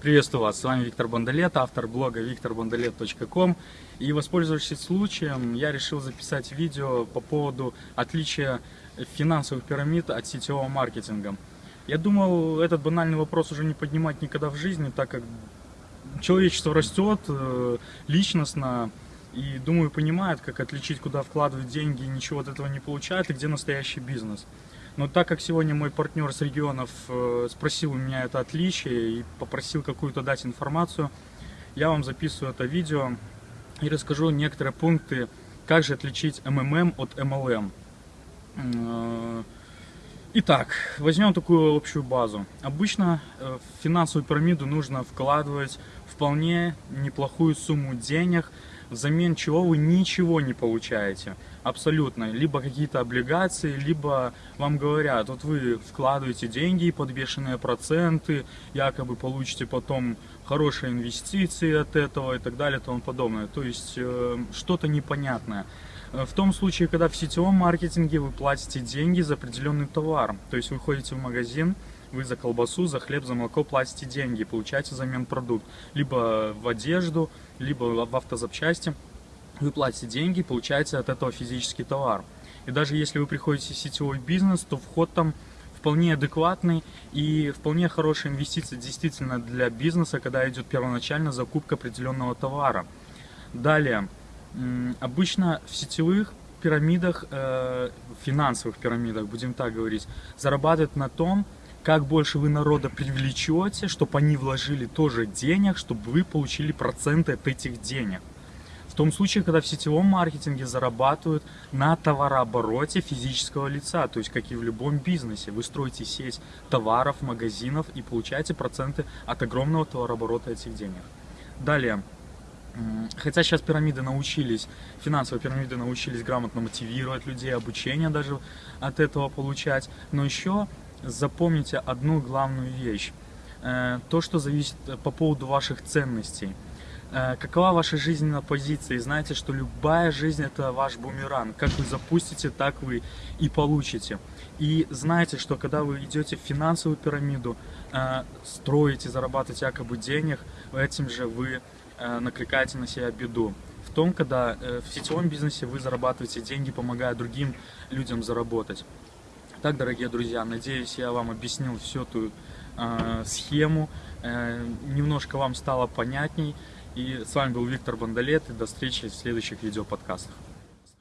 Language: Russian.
Приветствую вас, с вами Виктор Бондолет, автор блога викторбондолет.ком И воспользовавшись случаем, я решил записать видео по поводу отличия финансовых пирамид от сетевого маркетинга. Я думал, этот банальный вопрос уже не поднимать никогда в жизни, так как человечество растет э, личностно, и думаю, понимает, как отличить, куда вкладывать деньги, и ничего от этого не получает, и где настоящий бизнес. Но так как сегодня мой партнер с регионов э, спросил у меня это отличие и попросил какую-то дать информацию, я вам записываю это видео и расскажу некоторые пункты, как же отличить МММ от MLM. Э, итак, возьмем такую общую базу. Обычно э, в финансовую пирамиду нужно вкладывать вполне неплохую сумму денег, взамен чего вы ничего не получаете. Абсолютно. Либо какие-то облигации, либо вам говорят, вот вы вкладываете деньги под бешеные проценты, якобы получите потом хорошие инвестиции от этого и так далее и тому подобное. То есть э, что-то непонятное. Э, в том случае, когда в сетевом маркетинге вы платите деньги за определенный товар, то есть вы ходите в магазин, вы за колбасу, за хлеб, за молоко платите деньги, получаете взамен продукт. Либо в одежду, либо в автозапчасти. Вы платите деньги, получаете от этого физический товар. И даже если вы приходите в сетевой бизнес, то вход там вполне адекватный и вполне хорошая инвестиция действительно для бизнеса, когда идет первоначально закупка определенного товара. Далее, обычно в сетевых пирамидах, э, финансовых пирамидах, будем так говорить, зарабатывают на том, как больше вы народа привлечете, чтобы они вложили тоже денег, чтобы вы получили проценты от этих денег. В том случае, когда в сетевом маркетинге зарабатывают на товарообороте физического лица, то есть как и в любом бизнесе. Вы строите сеть товаров, магазинов и получаете проценты от огромного товарооборота этих денег. Далее. Хотя сейчас пирамиды научились, финансовые пирамиды научились грамотно мотивировать людей, обучение даже от этого получать, но еще запомните одну главную вещь. Э, то, что зависит э, по поводу ваших ценностей. Э, какова ваша жизненная позиция? И знаете, что любая жизнь это ваш бумеранг. Как вы запустите, так вы и получите. И знаете, что когда вы идете в финансовую пирамиду, строите, зарабатываете якобы денег, этим же вы накликаете на себя беду. В том, когда в сетевом бизнесе вы зарабатываете деньги, помогая другим людям заработать. Так, дорогие друзья, надеюсь, я вам объяснил всю эту э, схему, э, немножко вам стало понятней. И с вами был Виктор Бондолет, и до встречи в следующих видеоподкастах.